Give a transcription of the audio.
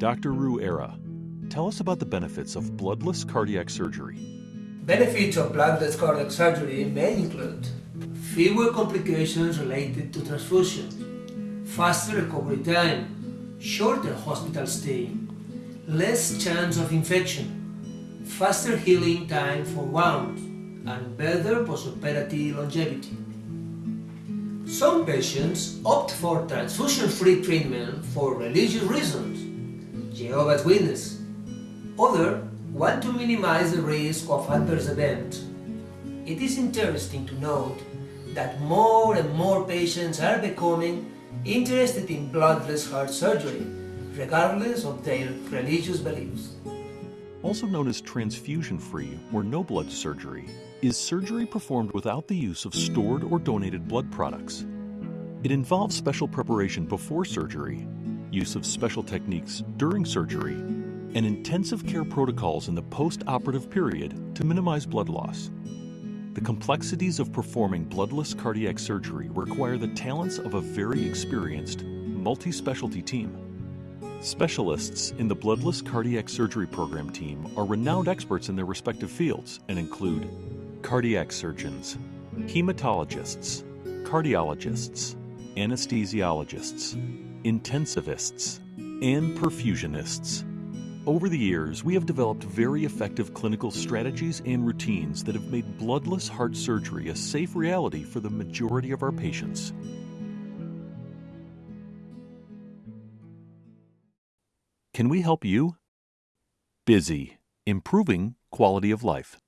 Dr. Ruera, tell us about the benefits of bloodless cardiac surgery. Benefits of bloodless cardiac surgery may include fewer complications related to transfusion, faster recovery time, shorter hospital stay, less chance of infection, faster healing time for wounds, and better postoperative longevity. Some patients opt for transfusion-free treatment for religious reasons, Jehovah's Witness. Others want to minimize the risk of adverse events. It is interesting to note that more and more patients are becoming interested in bloodless heart surgery, regardless of their religious beliefs. Also known as transfusion-free or no blood surgery, is surgery performed without the use of stored or donated blood products. It involves special preparation before surgery, use of special techniques during surgery, and intensive care protocols in the post-operative period to minimize blood loss. The complexities of performing bloodless cardiac surgery require the talents of a very experienced, multi-specialty team. Specialists in the bloodless cardiac surgery program team are renowned experts in their respective fields and include cardiac surgeons, hematologists, cardiologists, anesthesiologists, intensivists, and perfusionists. Over the years, we have developed very effective clinical strategies and routines that have made bloodless heart surgery a safe reality for the majority of our patients. Can we help you? Busy, improving quality of life.